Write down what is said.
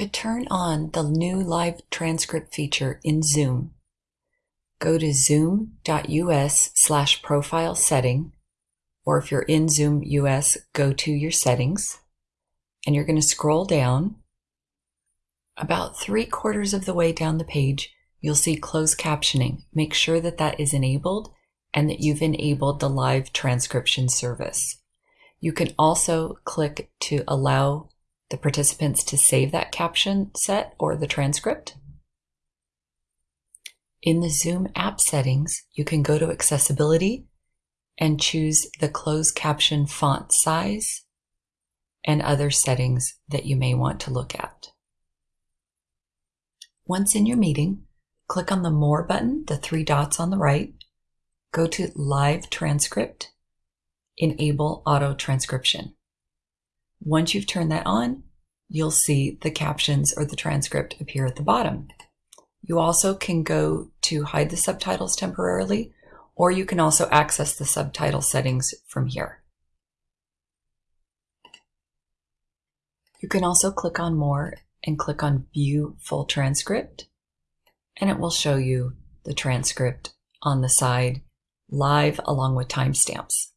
To turn on the new live transcript feature in Zoom, go to zoom.us slash profile setting, or if you're in Zoom US, go to your settings, and you're going to scroll down. About three quarters of the way down the page, you'll see closed captioning. Make sure that that is enabled and that you've enabled the live transcription service. You can also click to allow the participants to save that caption set or the transcript. In the Zoom app settings, you can go to accessibility and choose the closed caption font size and other settings that you may want to look at. Once in your meeting, click on the More button, the three dots on the right, go to Live Transcript, enable auto transcription. Once you've turned that on, you'll see the captions or the transcript appear at the bottom. You also can go to hide the subtitles temporarily, or you can also access the subtitle settings from here. You can also click on More and click on View Full Transcript, and it will show you the transcript on the side live along with timestamps.